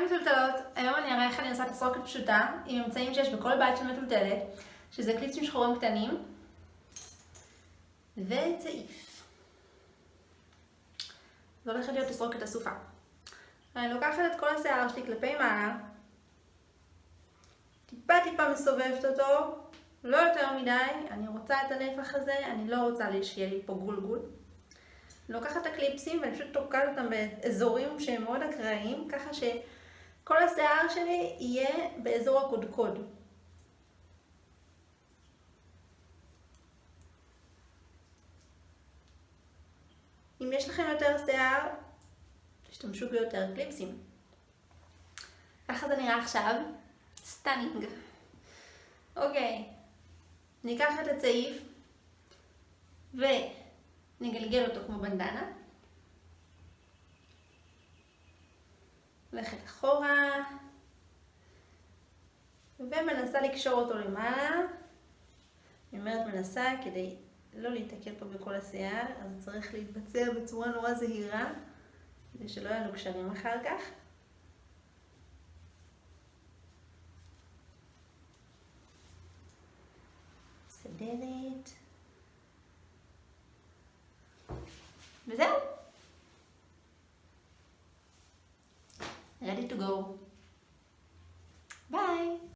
היי מטולטלות, היום אני אראה איך אני עושה תסרוקת פשוטה עם אמצעים שיש בכל בית של מטולטלת שזה קליפסים שחורים קטנים וצעיף. זו הולכת להיות תסרוקת אסופה אני לוקחת את כל השיער שלי כלפי מעלה טיפה טיפה מסובבת אותו לא יותר מדי, אני רוצה את הנפח הזה, אני לא רוצה שיהיה לי פה גולגול. לוקחת את הקליפסים ואני פשוט תוקעת אותם באזורים שהם מאוד אקראיים, ככה שכל השיער שלי יהיה באזור הקודקוד. אם יש לכם יותר שיער, תשתמשו ביותר קליפסים. ככה זה נראה עכשיו. stunning. אוקיי, ניקח את הצעיף ו... נגלגל אותו כמו בנדנה. הולכת אחורה, ומנסה לקשור אותו למעלה. אני אומרת מנסה כדי לא להתקל פה בכל השיער, אז צריך להתבצע בצורה נורא זהירה, כדי שלא יהיו לנו קשרים אחר כך. מסדרת. וזהו. ready to go. Bye!